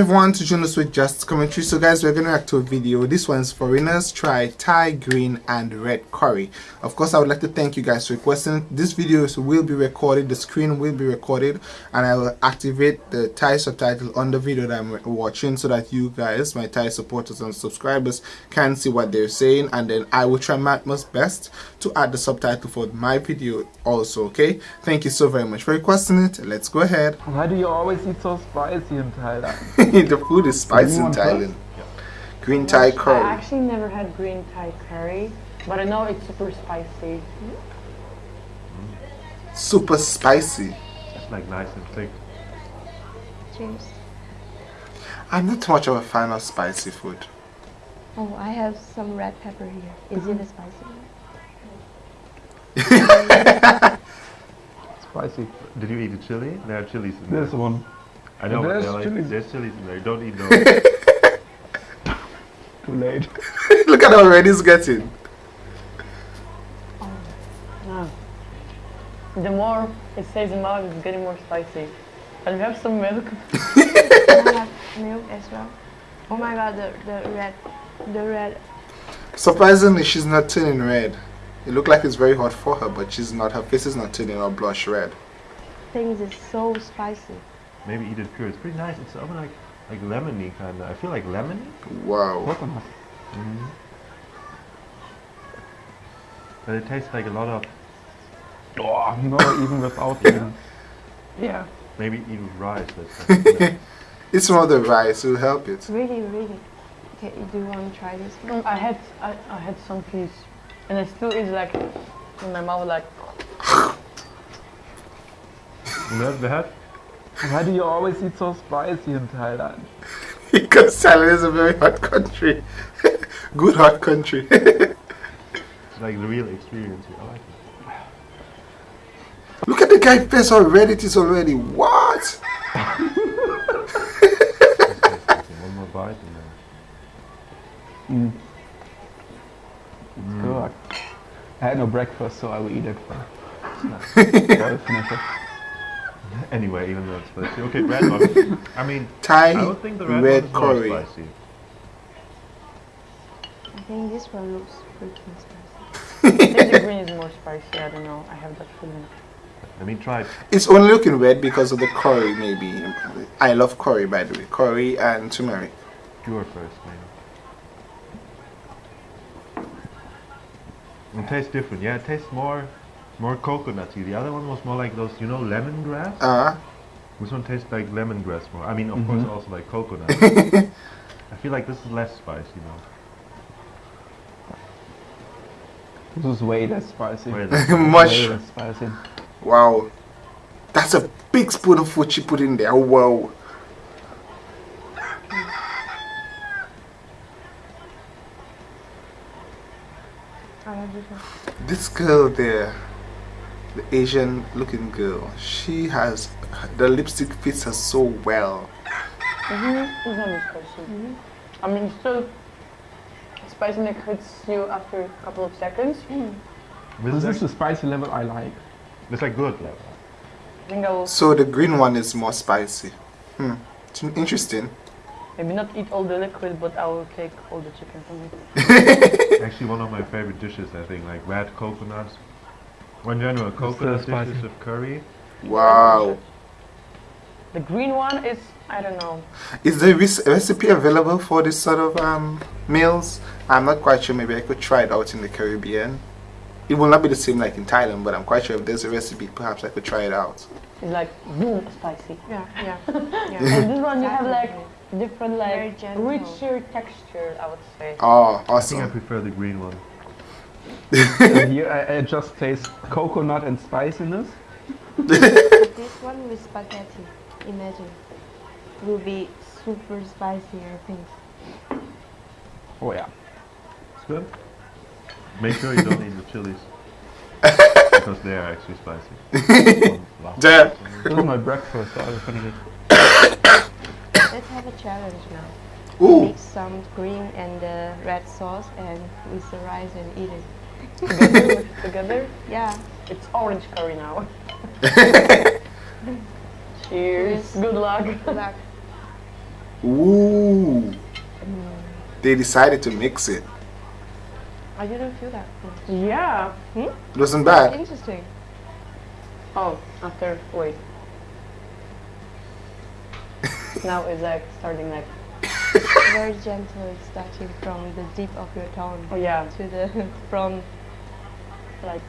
everyone to join us with Just Commentary. So guys, we're going to react to a video. This one's foreigners try Thai green and red curry. Of course, I would like to thank you guys for requesting. This video will be recorded, the screen will be recorded and I will activate the Thai subtitle on the video that I'm watching so that you guys, my Thai supporters and subscribers can see what they're saying and then I will try my most best to add the subtitle for my video also, okay? Thank you so very much for requesting it. Let's go ahead. Why do you always eat so spicy in Thailand? the food is spicy in Thailand. Green Thai curry. I actually never had green Thai curry, but I know it's super spicy. Super spicy. It's like nice and thick. Cheers. I'm not too much of a fan of spicy food. Oh, I have some red pepper here. Is it a spicy? Spicy. Did you eat the chili? There are chilies in there. This one. I know, There's but they're like, chilies. there's chilies in there. Don't eat those. Too late. Look at how red he's getting. Ah. The more it stays in mouth, it's getting more spicy. And we have some milk. Can I have milk as well? Oh my god, the, the red, the red. Surprisingly, she's not turning red. It looked like it's very hot for her, but she's not. Her face is not turning or blush red. Things is so spicy. Maybe eat it pure. It's pretty nice. It's almost like like lemony kind of. I feel like lemony. Wow. Coconut. But it tastes like a lot of Oh, no, even without even. Yeah. maybe eat with rice. That's like, It's more the rice will help it. Really, really. Okay, do you want to try this one? Mm, I had I, I had some piece, and I still is like in my mouth like. Not bad. Why do you always eat so spicy in Thailand? because Thailand is a very hot country. Good hot country. It's like the real experience. I like it. Look at the guy face already. it is already. What? Just taste something. One more bite and then. Mm. It's good. I had no breakfast, so I will eat it first. so it. Anyway, even though it's spicy. Okay, red one. I mean, Thai I would think the red, red is curry. spicy. I think this one looks freaking spicy. I think the green is more spicy. I don't know. I have that feeling. Let me try it. It's only looking red because of the curry, maybe. I love curry, by the way. Curry and turmeric. pure first, maybe. It tastes different. Yeah, it tastes more, more coconutty. The other one was more like those, you know, lemongrass. Uh, This one tastes like lemongrass more. I mean, of course, also like coconut. I feel like this is less spicy now. This is way less spicy. Way less. much. Way less spicy. Wow. That's a big spoon of food she put in there. Wow. I have this one. This girl there, the Asian looking girl, she has, the lipstick fits her so well. Mm-hmm. It's not as spicy. I mean, it's still spicy and it hits you after a couple of seconds. This This is is the spicy level I like. It's like good level. I think I will So the green one is more spicy. Hmm. It's interesting. maybe not eat all the liquid, but I will take all the chicken from it. Actually, one of my favorite dishes, I think, like red coconuts. Or in general, coconut spicy. dishes with curry. Wow. The green one is, I don't know. Is the res- recipe available for this sort of um, meals? I'm not quite sure. Maybe I could try it out in the Caribbean. It will not be the same like in Thailand, but I'm quite sure if there's a recipe, perhaps I could try it out. It's like boom spicy. Yeah, yeah. And this one you have like different like richer texture, I would say. Oh, awesome. I think I prefer the green one. So here I, I just taste coconut and spiciness. This one with spaghetti, imagine, will be super spicy, I think. Oh yeah. It's good. Make sure you don't eat the chilies. because they are actually spicy. One last Damn. This is my breakfast, so I will finish it. Let's have a challenge now. Ooh, Mix some green and uh, red sauce and with the rice and eat it. Together, together, Yeah. it's orange curry now. Cheers. Cheers. Good luck. Good luck. Ooh. They decided to mix it. I didn't feel that. Yeah. Hmm? It wasn't bad. Interesting. Oh, after wait. now it's like starting like Very gentle, starting from the deep of your tongue oh yeah to the from like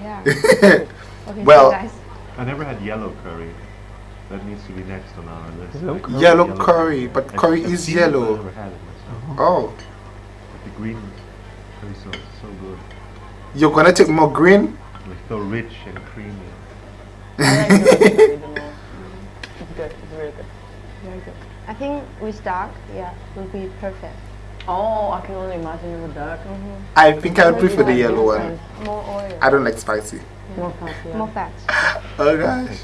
yeah. Okay, Well- so guys, I never had yellow curry. That needs to be next on our list. Yellow Like, curry? Yellow curry, but I- curry I've is seen it, but yellow. I never had it myself. Oh, But the green curry sauce is so good. you're gonna take more green? Like so rich and creamy. I like the curry the most. It's good. It's really good. very good. I think with dark, yeah, will be perfect. Oh, I can only imagine it with dark. Mm-hmm. I think I would prefer the like yellow one. More oil, I don't like spicy. More fancy. more fat. Oh gosh.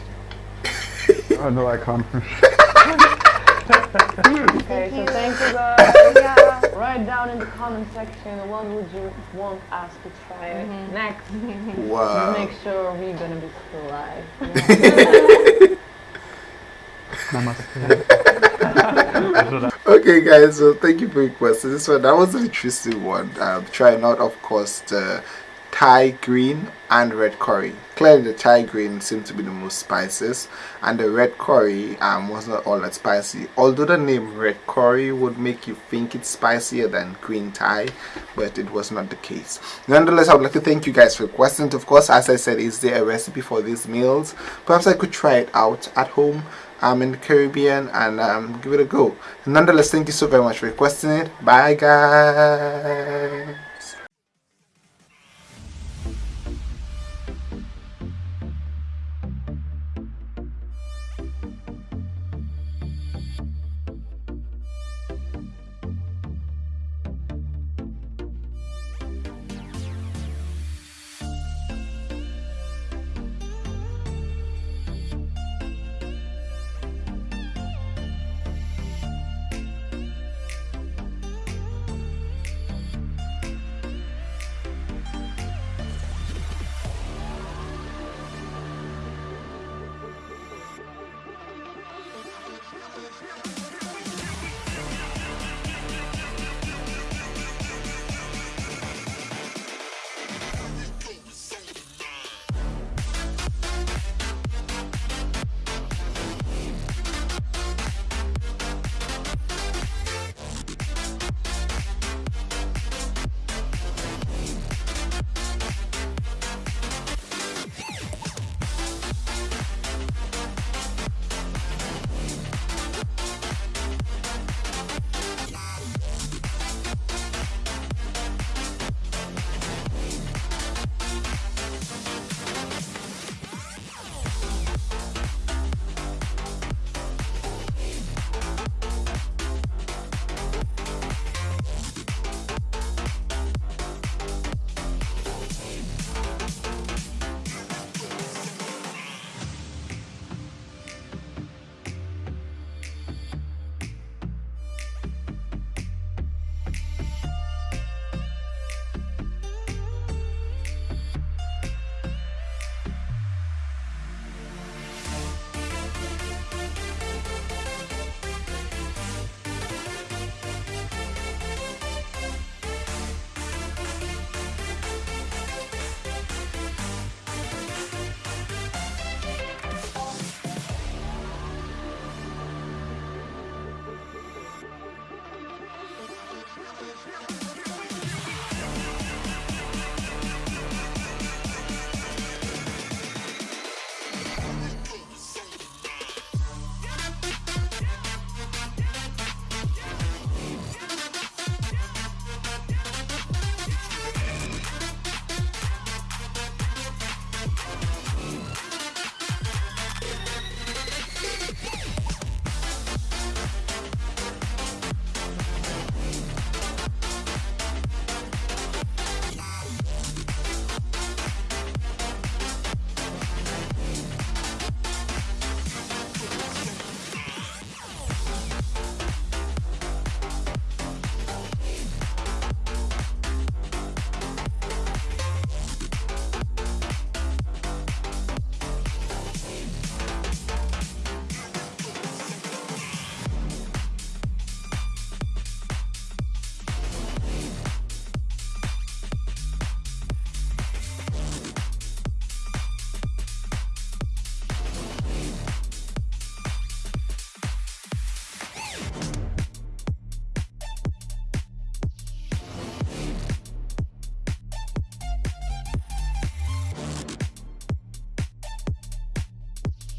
Oh no, I can't. Okay, so you. thank you guys. yeah. Write down in the comment section what would you want us to try mm-hmm. next. Wow. Make sure we're gonna be still alive. Namaste. Okay, guys. So thank you for your question. This one that was an interesting one. Um, trying out, of course, the Thai green and red curry. Clearly, the Thai green seemed to be the most spiciest, and the red curry um, was not all that spicy. Although the name red curry would make you think it's spicier than green Thai, but it was not the case. Nonetheless, I would like to thank you guys for questions. Of course, as I said, is there a recipe for these meals? Perhaps I could try it out at home um, in the Caribbean and um, give it a go. Nonetheless, thank you so very much for requesting it. Bye, guys.